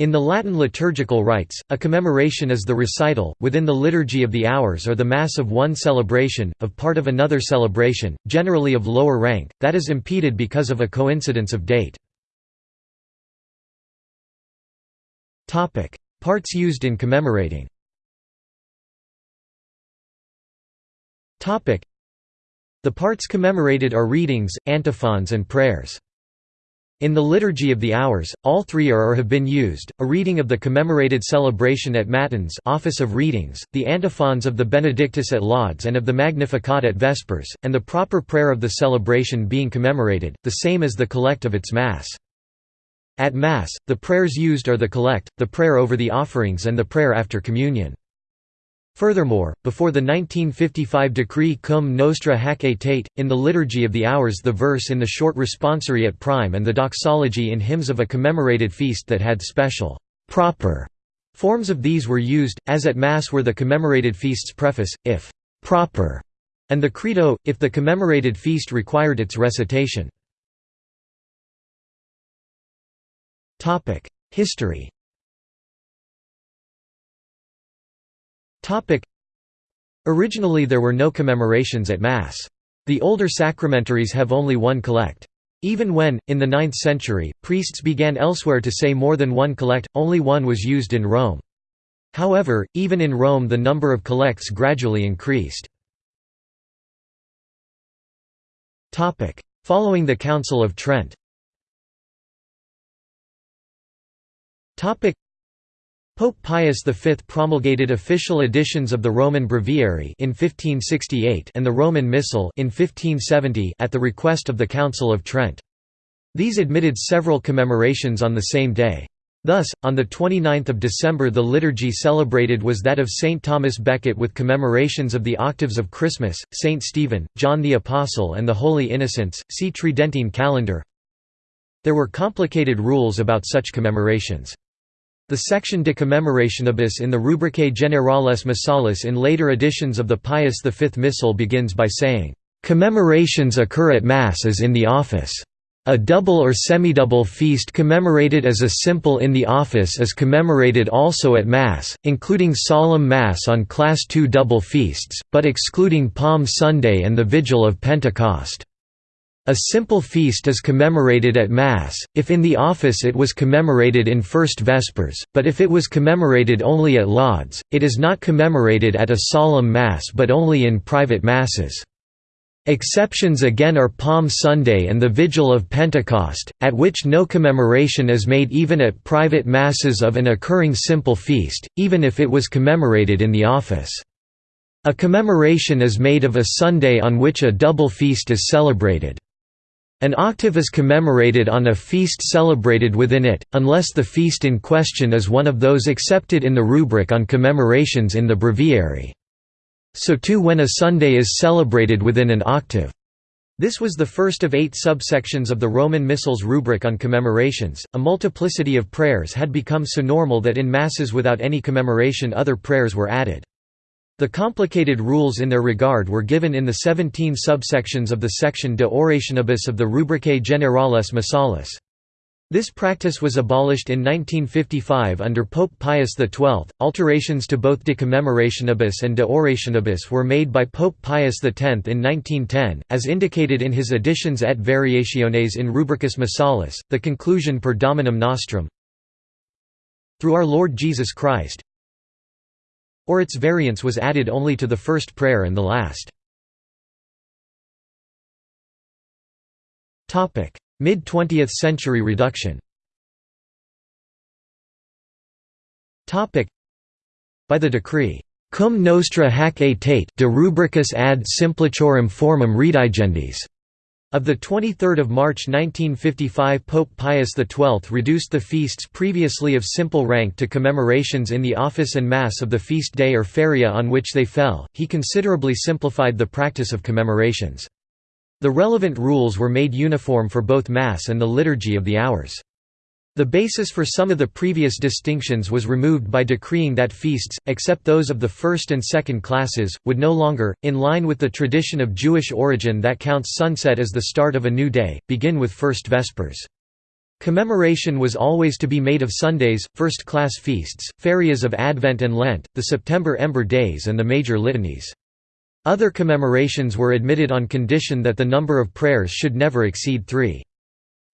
In the Latin liturgical rites, a commemoration is the recital, within the liturgy of the hours or the Mass of one celebration, of part of another celebration, generally of lower rank, that is impeded because of a coincidence of date. Parts used in commemorating The parts commemorated are readings, antiphons and prayers. In the Liturgy of the Hours, all three are or have been used, a reading of the commemorated celebration at Matins office of readings, the antiphons of the Benedictus at Lauds and of the Magnificat at Vespers, and the proper prayer of the celebration being commemorated, the same as the collect of its Mass. At Mass, the prayers used are the collect, the prayer over the offerings and the prayer after communion. Furthermore, before the 1955 decree Cum Nostra Hac Aetate, in the Liturgy of the Hours the verse in the short responsory at prime and the doxology in hymns of a commemorated feast that had special proper forms of these were used, as at Mass were the commemorated feast's preface, if proper, and the Credo, if the commemorated feast required its recitation. History Originally there were no commemorations at Mass. The older sacramentaries have only one collect. Even when, in the 9th century, priests began elsewhere to say more than one collect, only one was used in Rome. However, even in Rome the number of collects gradually increased. Following the Council of Trent Pope Pius V promulgated official editions of the Roman Breviary in 1568 and the Roman Missal in 1570 at the request of the Council of Trent. These admitted several commemorations on the same day. Thus, on 29 December the liturgy celebrated was that of St. Thomas Becket with commemorations of the octaves of Christmas, St. Stephen, John the Apostle and the Holy Innocents, see Tridentine calendar. There were complicated rules about such commemorations. The section De Commemorationibus in the Rubricae Generales Missalis in later editions of the Pius V Missal begins by saying, "...commemorations occur at Mass as in the office. A double or semidouble feast commemorated as a simple in the office is commemorated also at Mass, including solemn Mass on Class II double feasts, but excluding Palm Sunday and the Vigil of Pentecost." A simple feast is commemorated at Mass, if in the office it was commemorated in First Vespers, but if it was commemorated only at Lauds, it is not commemorated at a solemn Mass but only in private Masses. Exceptions again are Palm Sunday and the Vigil of Pentecost, at which no commemoration is made even at private Masses of an occurring simple feast, even if it was commemorated in the office. A commemoration is made of a Sunday on which a double feast is celebrated. An octave is commemorated on a feast celebrated within it, unless the feast in question is one of those accepted in the rubric on commemorations in the breviary. So too when a Sunday is celebrated within an octave. This was the first of eight subsections of the Roman Missal's rubric on commemorations. A multiplicity of prayers had become so normal that in Masses without any commemoration other prayers were added. The complicated rules in their regard were given in the 17 subsections of the section De Orationibus of the Rubricae Generales Missalis. This practice was abolished in 1955 under Pope Pius XII. Alterations to both De Commemorationibus and De Orationibus were made by Pope Pius X in 1910, as indicated in his Additiones et Variationes in Rubricis Missalis, the conclusion per Dominum Nostrum. Through our Lord Jesus Christ, or its variance was added only to the first prayer and the last. Mid-20th century reduction By the decree, Cum nostra hac aetate de rubricis ad simpliciorem formam redigendis, of 23 March 1955 Pope Pius XII reduced the feasts previously of simple rank to commemorations in the office and Mass of the feast day or feria on which they fell, he considerably simplified the practice of commemorations. The relevant rules were made uniform for both Mass and the Liturgy of the Hours. The basis for some of the previous distinctions was removed by decreeing that feasts, except those of the first and second classes, would no longer, in line with the tradition of Jewish origin that counts sunset as the start of a new day, begin with First Vespers. Commemoration was always to be made of Sundays, first-class feasts, ferias of Advent and Lent, the September Ember Days and the major litanies. Other commemorations were admitted on condition that the number of prayers should never exceed three.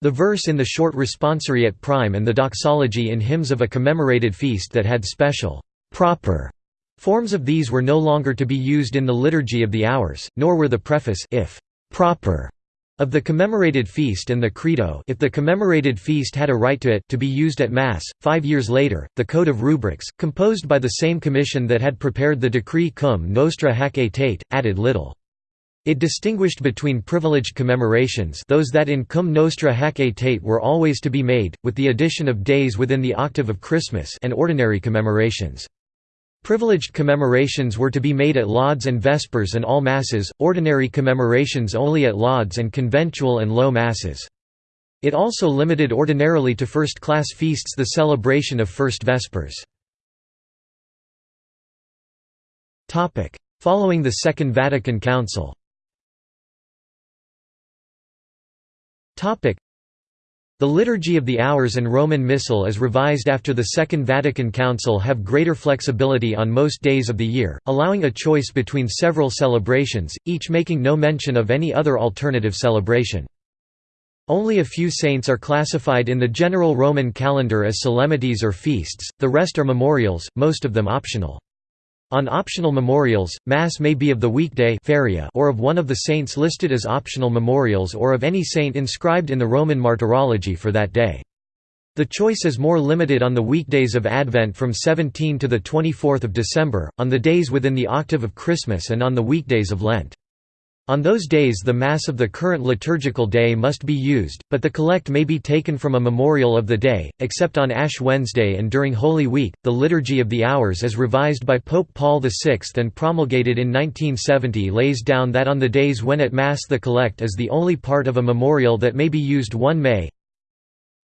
The verse in the short responsoriate prime and the doxology in hymns of a commemorated feast that had special, proper forms of these were no longer to be used in the Liturgy of the Hours, nor were the preface if proper of the commemorated feast and the credo if the commemorated feast had a right to it to be used at Mass. Five years later, the Code of Rubrics, composed by the same commission that had prepared the decree Cum Nostra Hac Aetate, added little. It distinguished between privileged commemorations those that in cum nostra hac aetate were always to be made, with the addition of days within the octave of Christmas and ordinary commemorations. Privileged commemorations were to be made at lauds and vespers and all masses, ordinary commemorations only at lauds and conventual and low masses. It also limited ordinarily to first-class feasts the celebration of First Vespers. Following the Second Vatican Council The Liturgy of the Hours and Roman Missal as revised after the Second Vatican Council have greater flexibility on most days of the year, allowing a choice between several celebrations, each making no mention of any other alternative celebration. Only a few saints are classified in the general Roman calendar as solemnities or feasts, the rest are memorials, most of them optional. On optional memorials, Mass may be of the weekday or of one of the saints listed as optional memorials or of any saint inscribed in the Roman Martyrology for that day. The choice is more limited on the weekdays of Advent from 17 to 24 December, on the days within the octave of Christmas and on the weekdays of Lent. On those days the Mass of the current liturgical day must be used, but the collect may be taken from a memorial of the day, except on Ash Wednesday and during Holy Week. The Liturgy of the Hours as revised by Pope Paul VI and promulgated in 1970 lays down that on the days when at Mass the collect is the only part of a memorial that may be used 1 May,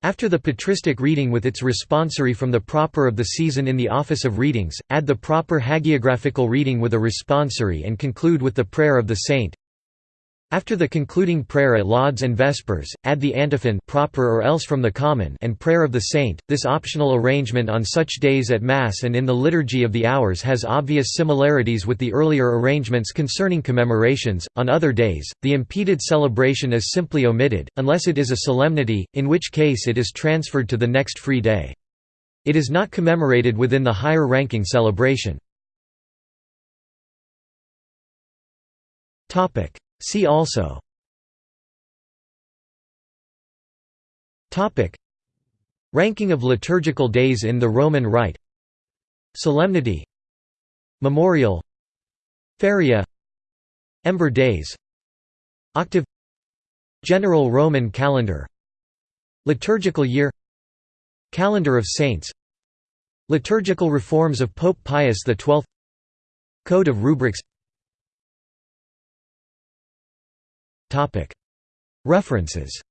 after the patristic reading with its responsory from the proper of the season in the office of readings, add the proper hagiographical reading with a responsory and conclude with the prayer of the saint. After the concluding prayer at Lauds and Vespers, add the antiphon proper or else from the common and prayer of the saint. This optional arrangement on such days at Mass and in the Liturgy of the Hours has obvious similarities with the earlier arrangements concerning commemorations. On other days, the impeded celebration is simply omitted, unless it is a solemnity, in which case it is transferred to the next free day. It is not commemorated within the higher ranking celebration. See also. Ranking of liturgical days in the Roman Rite. Solemnity. Memorial. Feria. Ember Days. Octave. General Roman Calendar. Liturgical Year. Calendar of Saints. Liturgical reforms of Pope Pius XII Code of Rubrics References